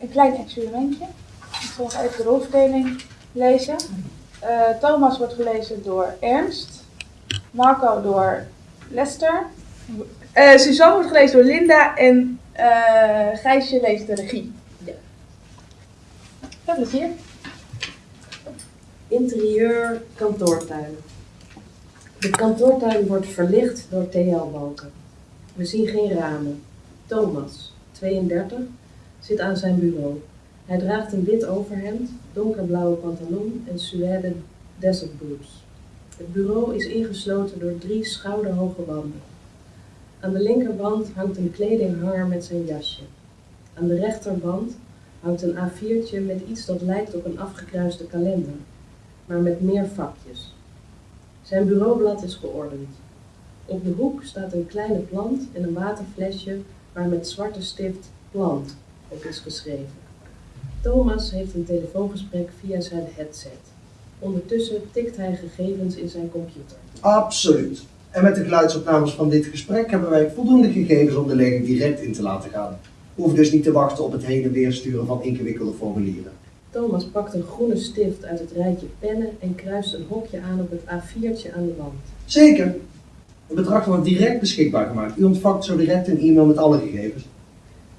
een klein experimentje. Ik zal even de rolverdeling lezen. Eh, Thomas wordt gelezen door Ernst. Marco door Lester. Eh, Suzanne wordt gelezen door Linda. En eh Gijsje leest de regie. Ja. Veel plezier. Interieur kantoortuin. De kantoortuin wordt verlicht door TL-balken. We zien geen ramen. Thomas, 32, zit aan zijn bureau. Hij draagt een wit overhemd, donkerblauwe pantalon en suède desert boots. Het bureau is ingesloten door drie schouderhoge wanden. Aan de linkerwand hangt een kledinghanger met zijn jasje. Aan de rechterwand hangt een A4'tje met iets dat lijkt op een afgekruiste kalender maar met meer vakjes. Zijn bureaublad is geordend. Op de hoek staat een kleine plant en een waterflesje waar met zwarte stift plant op is geschreven. Thomas heeft een telefoongesprek via zijn headset. Ondertussen tikt hij gegevens in zijn computer. Absoluut. En met de geluidsopnames van dit gesprek hebben wij voldoende gegevens om de lezing direct in te laten gaan. Hoeven dus niet te wachten op het heen en weer sturen van ingewikkelde formulieren. Thomas pakt een groene stift uit het rijtje pennen en kruist een hokje aan op het A4'tje aan de wand. Zeker. Het bedrag wordt direct beschikbaar gemaakt. U ontvangt zo direct een e-mail met alle gegevens.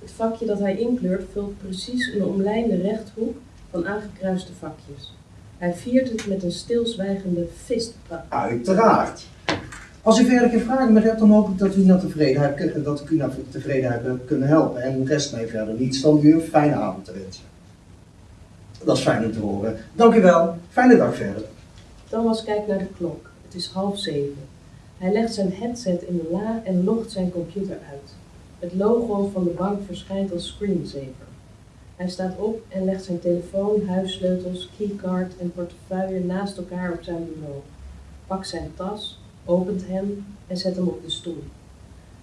Het vakje dat hij inkleurt vult precies een omlijnde rechthoek van aangekruiste vakjes. Hij viert het met een stilzwijgende fist. Uiteraard. Als u verder geen vragen meer hebt, dan hoop ik dat, u naar tevredenheid, dat ik u naar tevredenheid heb kunnen helpen. En rest mij verder niets dan u een fijne avond te wensen. Dat is fijn om te horen. Dank u wel. Fijne dag verder. Thomas kijkt naar de klok. Het is half zeven. Hij legt zijn headset in de la en logt zijn computer uit. Het logo van de bank verschijnt als screensaver. Hij staat op en legt zijn telefoon, huissleutels, keycard en portefeuille naast elkaar op zijn bureau. Pakt zijn tas, opent hem en zet hem op de stoel.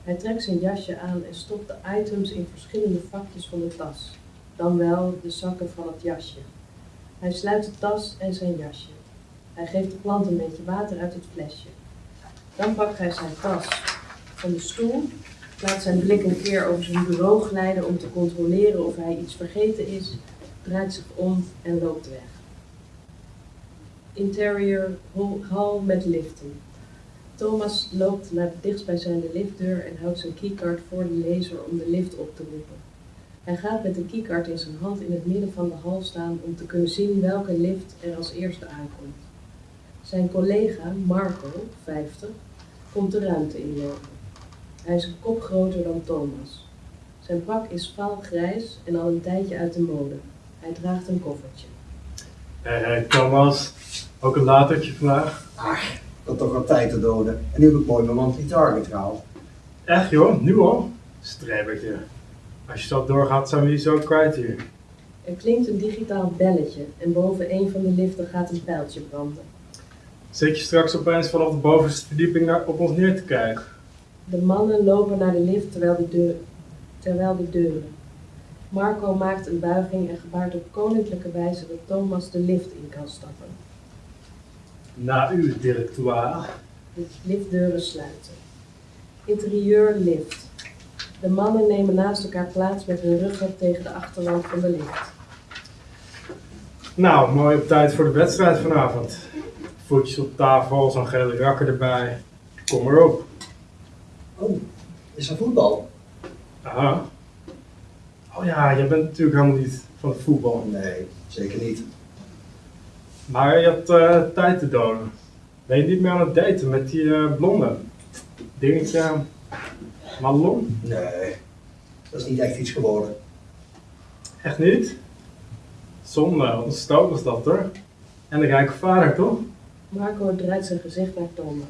Hij trekt zijn jasje aan en stopt de items in verschillende vakjes van de tas. Dan wel de zakken van het jasje. Hij sluit de tas en zijn jasje. Hij geeft de plant een beetje water uit het flesje. Dan pakt hij zijn tas van de stoel, laat zijn blik een keer over zijn bureau glijden om te controleren of hij iets vergeten is, draait zich om en loopt weg. Interior hol- hal met liften. Thomas loopt naar de dichtstbijzijnde liftdeur en houdt zijn keycard voor de lezer om de lift op te roepen. Hij gaat met de keycard in zijn hand in het midden van de hal staan om te kunnen zien welke lift er als eerste aankomt. Zijn collega, Marco, 50, komt de ruimte inlopen. Hij is een kop groter dan Thomas. Zijn pak is vaal grijs en al een tijdje uit de mode. Hij draagt een koffertje. Hé, hey, Thomas. Ook een latertje vandaag? Ik had toch al tijd te doden. En nu heb ik mooi mijn monthly target gehaald. Echt joh, nu al? Strebertje. Als je dat doorgaat, zijn we die zo kwijt hier. Er klinkt een digitaal belletje en boven een van de liften gaat een pijltje branden. Zit je straks opeens vanaf de bovenste verdieping naar, op ons neer te kijken? De mannen lopen naar de lift terwijl de, deur, terwijl de deuren. Marco maakt een buiging en gebaart op koninklijke wijze dat Thomas de lift in kan stappen. Na u, directoire. De liftdeuren sluiten. Interieur lift. De mannen nemen naast elkaar plaats met hun ruggen tegen de achterwand van de lift. Nou, mooi op tijd voor de wedstrijd vanavond. Voetjes op tafel, zo'n gele rakker erbij. Kom maar op. Oh, is er voetbal? Aha. Oh ja, jij bent natuurlijk helemaal niet van het voetbal. Nee, zeker niet. Maar je hebt eh, tijd te doden. Ben je niet meer aan het daten met die eh, blonde? Dingetje. Madelon? Nee, dat is niet echt iets geworden. Echt niet? Zonde, ontstoot was dat hoor. En de rijke vader toch? Marco draait zijn gezicht naar Thomas.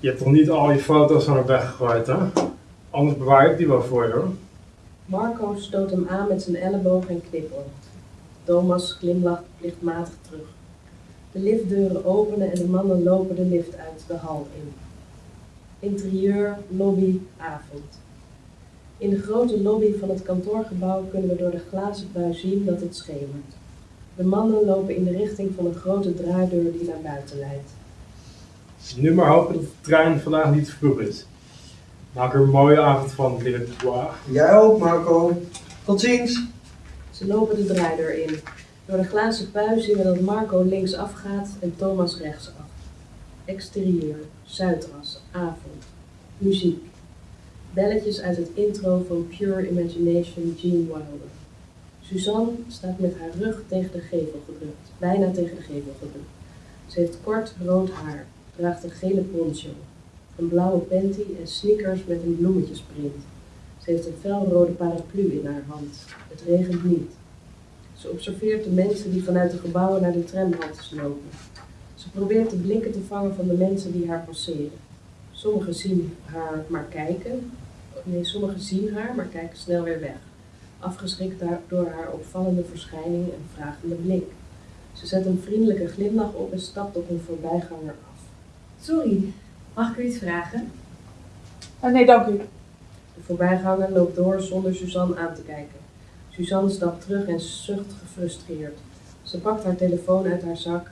Je hebt toch niet al je foto's aan haar weggegooid hè? Anders bewaar ik die wel voor je hoor. Marco stoot hem aan met zijn elleboog en knipoogt. Thomas glimlacht plichtmatig terug. De liftdeuren openen en de mannen lopen de lift uit de hal in. Interieur, lobby, avond. In de grote lobby van het kantoorgebouw kunnen we door de glazen buis zien dat het schemert. De mannen lopen in de richting van een grote draaideur die naar buiten leidt. Nu maar hopen dat de trein vandaag niet te vroeg is. Maak er een mooie avond van, directoire. Jij ook, Marco. Tot ziens. Ze lopen de draaideur in. Door de glazen pui zien we dat Marco links afgaat en Thomas rechtsaf. Exterieur, Zuidras, avond, muziek. Belletjes uit het intro van Pure Imagination Gene Wilder. Suzanne staat met haar rug tegen de gevel gedrukt, bijna tegen de gevel gedrukt. Ze heeft kort rood haar, draagt een gele poncho, een blauwe panty en sneakers met een bloemetjesprint. Ze heeft een felrode paraplu in haar hand. Het regent niet. Ze observeert de mensen die vanuit de gebouwen naar de tramhaltes lopen. Ze probeert de blikken te vangen van de mensen die haar passeren. Sommigen zien haar maar kijken. Nee, sommigen zien haar, maar kijken snel weer weg. Afgeschrikt door haar opvallende verschijning en vragende blik. Ze zet een vriendelijke glimlach op en stapt op een voorbijganger. Sorry, mag ik u iets vragen? Eh, nee, dank u. De voorbijganger loopt door zonder Suzanne aan te kijken. Suzanne stapt terug en zucht gefrustreerd. Ze pakt haar telefoon uit haar zak,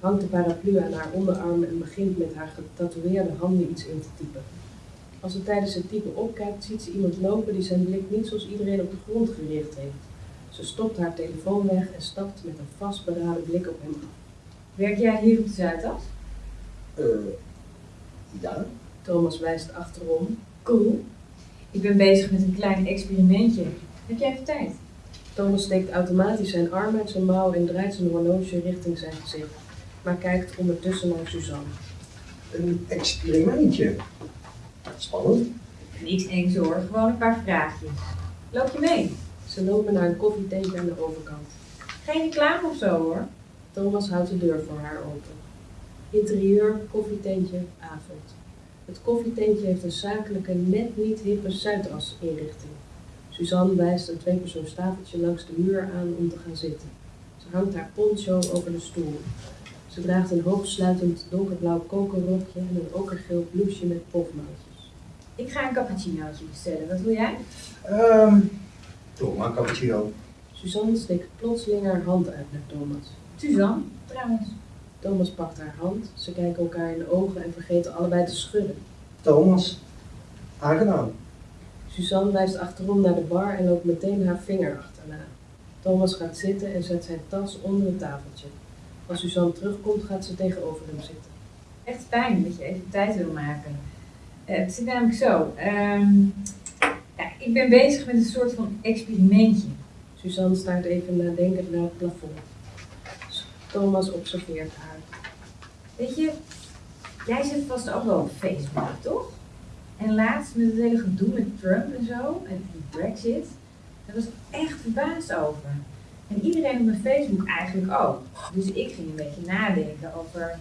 hangt de paraplu aan haar onderarm en begint met haar getatoeëerde handen iets in te typen. Als ze tijdens het typen opkijkt, ziet ze iemand lopen die zijn blik niet zoals iedereen op de grond gericht heeft. Ze stopt haar telefoon weg en stapt met een vastberaden blik op hem af. Werk jij hier op de Zuidas? Eh, ja? Thomas wijst achterom. Cool. Ik ben bezig met een klein experimentje. Heb jij even tijd? Thomas steekt automatisch zijn arm uit zijn mouw en draait zijn horloge richting zijn gezicht, maar kijkt ondertussen naar Suzanne. Een experimentje. Spannend. Niks engs hoor, gewoon een paar vraagjes. Loop je mee? Ze lopen naar een koffietentje aan de overkant. Geen reclame of zo hoor. Thomas houdt de deur voor haar open. Interieur, koffietentje, avond. Het koffietentje heeft een zakelijke, net niet hippe Zuidas inrichting. Suzanne wijst een tweepersoonstafeltje langs de muur aan om te gaan zitten. Ze hangt haar poncho over de stoel. Ze draagt een hoogsluitend donkerblauw kokerrokje en een okergeel blouseje met pofmouwtjes. Ik ga een cappuccinootje bestellen. Wat wil jij? Ehm, doe maar een cappuccino. Suzanne steekt plotseling haar hand uit naar Thomas. Suzanne, trouwens. Thomas pakt haar hand, ze kijken elkaar in de ogen en vergeten allebei te schudden. Thomas. Aangenaam. Suzanne wijst achterom naar de bar en loopt meteen haar vinger achterna. Thomas gaat zitten en zet zijn tas onder het tafeltje. Als Suzanne terugkomt, gaat ze tegenover hem zitten. Echt fijn dat je even tijd wil maken. Eh, het zit namelijk zo. ehm, ja, ik ben bezig met een soort van experimentje. Suzanne staart even nadenkend naar het plafond. Thomas observeert haar. Weet je, jij zit vast ook wel op Facebook, toch? En laatst met het hele gedoe met Trump en zo, en die Brexit, daar was ik echt verbaasd over. En iedereen op mijn Facebook eigenlijk ook. Dus ik ging een beetje nadenken over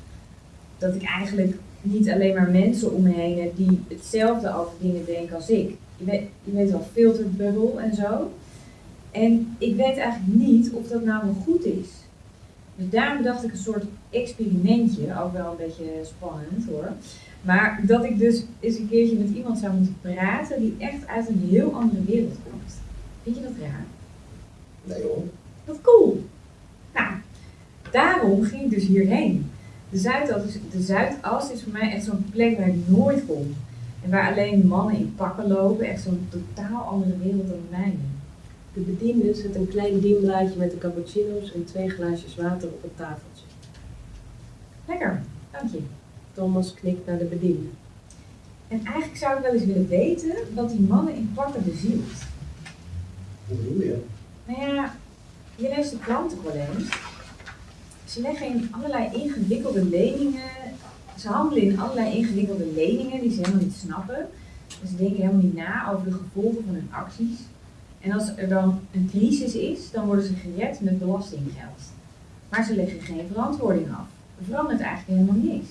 dat ik eigenlijk niet alleen maar mensen om me heen heb die hetzelfde over dingen denken als ik. Je weet, wel, filterbubble en zo. En ik weet eigenlijk niet of dat nou wel goed is. Dus daarom dacht ik een soort experimentje, ook wel een beetje spannend hoor. Maar dat ik dus eens een keertje met iemand zou moeten praten die echt uit een heel andere wereld komt. Vind je dat raar? Nee hoor. Wat cool. Nou, daarom ging ik dus hierheen. De Zuidas is, de Zuidas is voor mij echt zo'n plek waar ik nooit kom. En waar alleen mannen in pakken lopen. Echt zo'n totaal andere wereld dan de mijne. De bediende zet een klein dienblaadje met de cappuccino's en twee glaasjes water op het tafeltje. Lekker, dank je. Thomas knikt naar de bediende. En eigenlijk zou ik wel eens willen weten wat die mannen in pakken bezielt. Hoe bedoel je? Nou ja, je leest de krant toch wel eens. Ze leggen in allerlei ingewikkelde leningen. Ze handelen in allerlei ingewikkelde leningen die ze helemaal niet snappen. En ze denken helemaal niet na over de gevolgen van hun acties. En als er dan een crisis is, dan worden ze gered met belastinggeld. Maar ze leggen geen verantwoording af. Er verandert eigenlijk helemaal niks.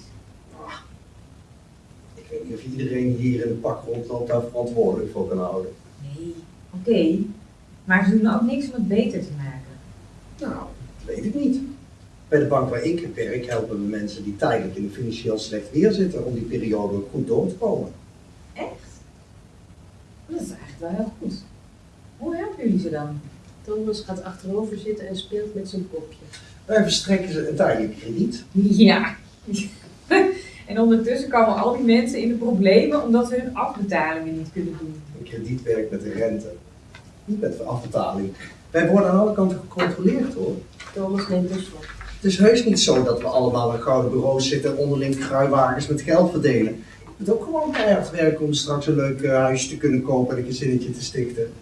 Ik weet niet of iedereen hier in de pak rondloopt daar verantwoordelijk voor kan houden. Nee, oké. Maar ze doen ook niks om het beter te maken. Nou, dat weet ik niet. Bij de bank waar ik werk helpen we mensen die tijdelijk in een financieel slecht weer zitten om die periode goed door te komen. Echt? Dat is eigenlijk wel heel jullie ze dan? Thomas gaat achterover zitten en speelt met zijn kopje. Wij verstrekken ze een tijdelijk krediet. Ja. en ondertussen komen al die mensen in de problemen omdat ze hun afbetalingen niet kunnen doen. Een krediet werkt met de rente. Niet met afbetaling. Wij worden aan alle kanten gecontroleerd hoor. Thomas neemt een slok. Het is heus niet zo dat we allemaal in gouden bureaus zitten en onderling kruiwagens met geld verdelen. Je moet ook gewoon keihard werken om straks een leuk huisje te kunnen kopen en een gezinnetje te stichten.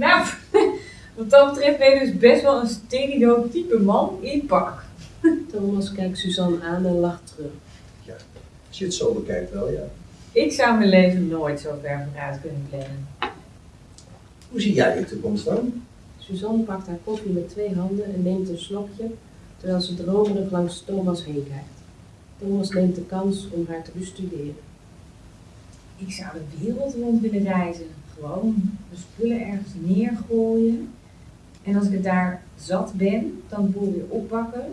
Nou, wat dat betreft ben je dus best wel een stenido type man in pak. Thomas kijkt Suzanne aan en lacht terug. Als je het zo bekijkt wel, ja. Ik zou mijn leven nooit zo ver vooruit kunnen plannen. Hoe zie jij je toekomst dan? Suzanne pakt haar koffie met twee handen en neemt een slokje, terwijl ze dromerig langs Thomas heen kijkt. Thomas neemt de kans om haar te bestuderen. Ik zou de wereld rond willen reizen. Gewoon de spullen ergens neergooien. En als ik het daar zat ben, dan de boel weer oppakken.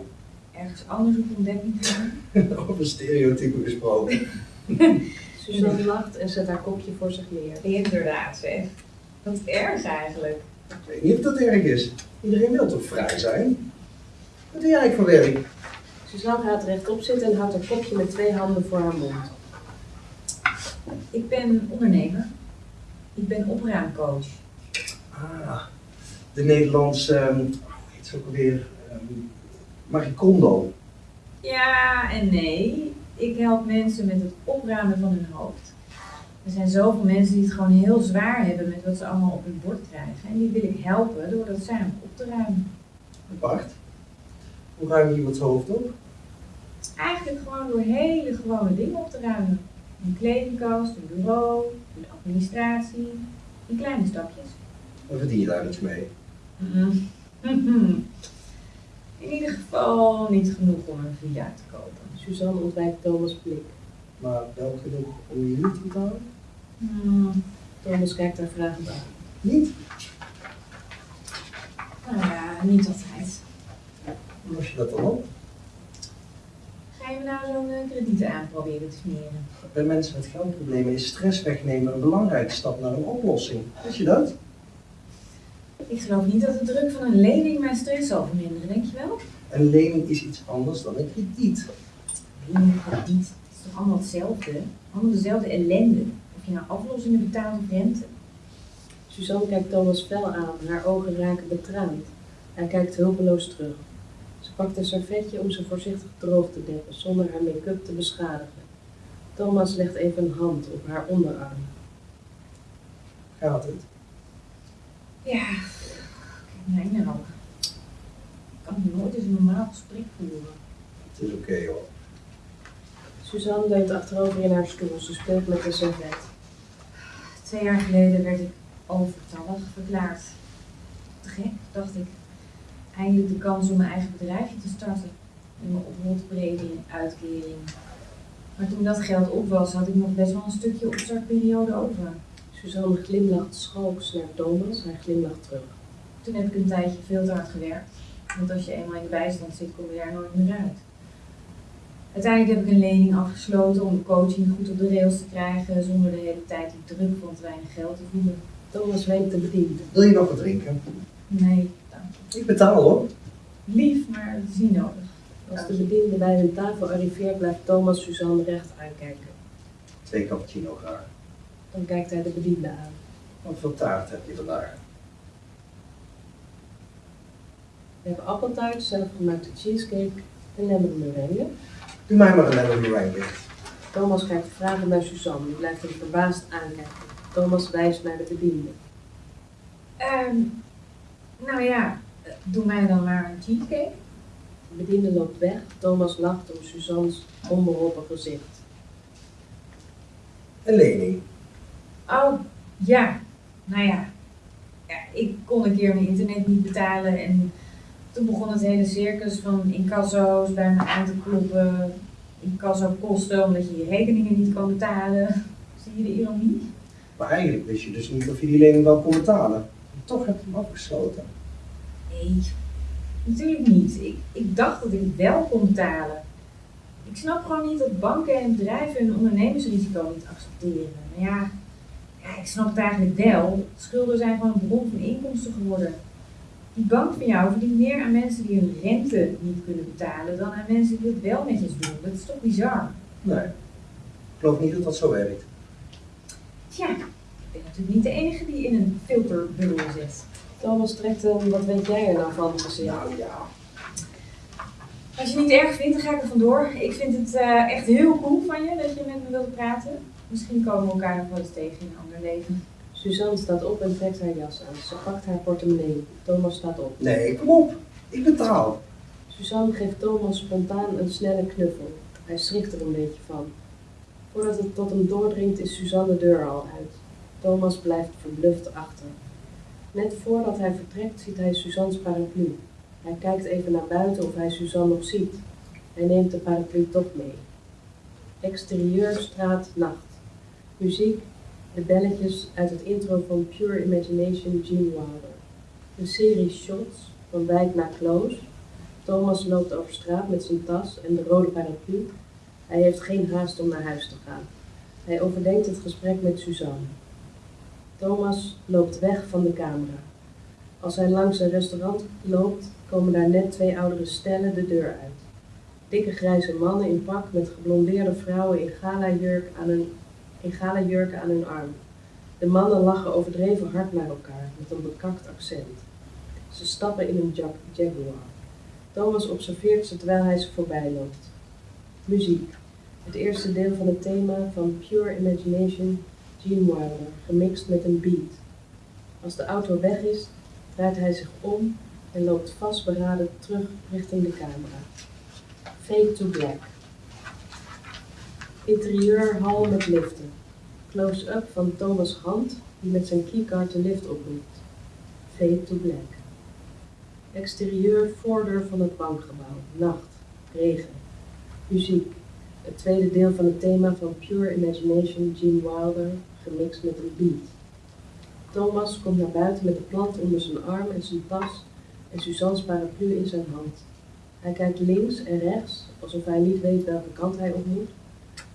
Ergens anders op ontdekking gaan. Over stereotypen gesproken. Suzanne lacht en zet haar kopje voor zich neer. Inderdaad zeg. Wat erg eigenlijk. Ik weet niet of dat erg is. Iedereen wil toch vrij zijn? Wat doe jij eigenlijk voor werk? Suzanne gaat rechtop zitten en houdt haar kopje met twee handen voor haar mond. Ik ben ondernemer. Ik ben opruimcoach. Ah, de Nederlandse, ehm, hoe heet ze ook alweer? Um, Marie Kondo. Ja en nee. Ik help mensen met het opruimen van hun hoofd. Er zijn zoveel mensen die het gewoon heel zwaar hebben met wat ze allemaal op hun bord krijgen. En die wil ik helpen door dat samen op te ruimen. Bart, hoe ruim je iemands hoofd op? Eigenlijk gewoon door hele gewone dingen op te ruimen. Een kledingkast, een bureau, een administratie, in kleine stapjes. En verdien je daar iets mee? In ieder geval niet genoeg om een villa te kopen. Suzanne ontwijkt Thomas' blik. Maar wel genoeg om je huur te betalen? Hmm, Thomas kijkt haar vragend aan. Niet? nou ja, niet altijd. En als je dat dan op? Ga je me nou zo'n eh, krediet aan proberen te smeren? Bij mensen met geldproblemen is stress wegnemen een belangrijke stap naar een oplossing. Wist je dat? Ik geloof niet dat de druk van een lening mijn stress zal verminderen, denk je wel? Een lening is iets anders dan een krediet. Lening en krediet, het is toch allemaal hetzelfde? Allemaal dezelfde ellende. Of je nou aflossingen betaalt of rente. Suzanne kijkt Thomas fel aan, haar ogen raken betraand. Hij kijkt hulpeloos terug. Ze pakt een servetje om ze voorzichtig droog te dekken, zonder haar make-up te beschadigen. Thomas legt even een hand op haar onderarm. Gaat het? Ja, kijk mij nou. Ik kan nooit eens een normaal gesprek voeren. Het is oké hoor. Suzanne leunt achterover in haar stoel. Ze speelt met een servet. Twee jaar geleden werd ik overtallig verklaard. Te gek, dacht ik. Eindelijk de kans om mijn eigen bedrijfje te starten. En mijn en uitkering. Maar toen dat geld op was, had ik nog best wel een stukje opstartperiode over. Suzanne glimlacht schalks naar Thomas. Hij glimlacht terug. Toen heb ik een tijdje veel te hard gewerkt. Want als je eenmaal in de bijstand zit, kom je daar nooit meer uit. Uiteindelijk heb ik een lening afgesloten om de coaching goed op de rails te krijgen, zonder de hele tijd die druk van te weinig geld te voelen. Thomas wenkt de bediende. Wil je nog wat drinken? Nee. Ik betaal hoor. Lief, maar niet nodig. Als de bediende bij hun tafel arriveert, blijft Thomas Suzanne recht aankijken. Twee cappuccino graag. Dan kijkt hij de bediende aan. Wat voor taart heb je vandaag? We hebben appeltaart, zelfgemaakte cheesecake en lemon meringue. Doe mij maar een lemon meringue. Thomas kijkt vragend naar Suzanne, die blijft hem verbaasd aankijken. Thomas wijst naar de bediende. Ehm, nou ja, doe mij dan maar een cheesecake. De bediende loopt weg. Thomas lacht om Suzanne's onbeholpen gezicht. Een lening. Oh, ja. Nou ja. ja. Ik kon een keer mijn internet niet betalen en toen begon het hele circus van incasso's bij me aan te kloppen. Incasso kosten omdat je je rekeningen niet kan betalen. Zie je de ironie? Maar eigenlijk wist je dus niet of je die lening wel kon betalen. Toch heb je hem afgesloten. Nee, natuurlijk niet. Ik, ik dacht dat ik wel kon betalen. Ik snap gewoon niet dat banken en bedrijven hun ondernemersrisico niet accepteren. Maar ja, ja, ik snap het eigenlijk wel. Schulden zijn gewoon een bron van inkomsten geworden. Die bank van jou verdient meer aan mensen die hun rente niet kunnen betalen dan aan mensen die het wel netjes doen. Dat is toch bizar? Nee. Ik geloof niet dat dat zo werkt. Tja, Ik ben natuurlijk niet de enige die in een filterbubbel zit. Thomas trekt hem, wat weet jij er nou van? Nou ja. Als je het niet erg vindt, dan ga ik er vandoor. Ik vind het eh, echt heel cool van je dat je met me wilt praten. Misschien komen we elkaar nog wel eens tegen in een ander leven. Suzanne staat op en trekt haar jas aan. Ze pakt haar portemonnee. Thomas staat op. Nee, kom op. Ik betaal. Suzanne geeft Thomas spontaan een snelle knuffel. Hij schrikt er een beetje van. Voordat het tot hem doordringt is Suzanne de deur al uit. Thomas blijft verbluft achter. Net voordat hij vertrekt ziet hij Suzanne's paraplu. Hij kijkt even naar buiten of hij Suzanne nog ziet. Hij neemt de paraplu toch mee. Exterieur, straat, nacht. Muziek, de belletjes uit het intro van Pure Imagination Gene Wilder. Een serie shots van wijk naar close. Thomas loopt over straat met zijn tas en de rode paraplu. Hij heeft geen haast om naar huis te gaan. Hij overdenkt het gesprek met Suzanne. Thomas loopt weg van de camera. Als hij langs een restaurant loopt, komen daar net twee oudere stellen de deur uit. Dikke grijze mannen in pak met geblondeerde vrouwen in gala-jurk aan gala-jurken aan hun arm. De mannen lachen overdreven hard naar elkaar met een bekakt accent. Ze stappen in een Jag- Jaguar. Thomas observeert ze terwijl hij ze voorbij loopt. Muziek. Het eerste deel van het thema van Pure Imagination, Gene Wilder, gemixt met een beat. Als de auto weg is, draait hij zich om en loopt vastberaden terug richting de camera. Fade to black. Interieur hal met liften. Close-up van Thomas' hand die met zijn keycard de lift oproept. Fade to black. Exterieur voordeur van het bankgebouw. Nacht. Regen. Muziek. Het tweede deel van het thema van Pure Imagination Gene Wilder, gemixt met een beat. Thomas komt naar buiten met de plant onder zijn arm en zijn tas en Suzanne's paraplu in zijn hand. Hij kijkt links en rechts, alsof hij niet weet welke kant hij op moet.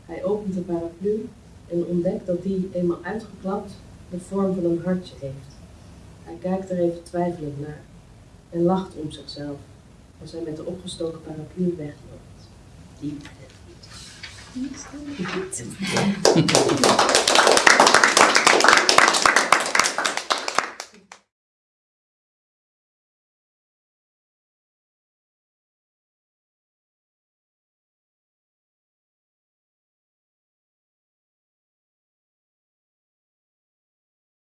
Hij opent de paraplu en ontdekt dat die, eenmaal uitgeklapt, de vorm van een hartje heeft. Hij kijkt er even twijfelend naar en lacht om zichzelf als hij met de opgestoken paraplu wegloopt. Diep niet.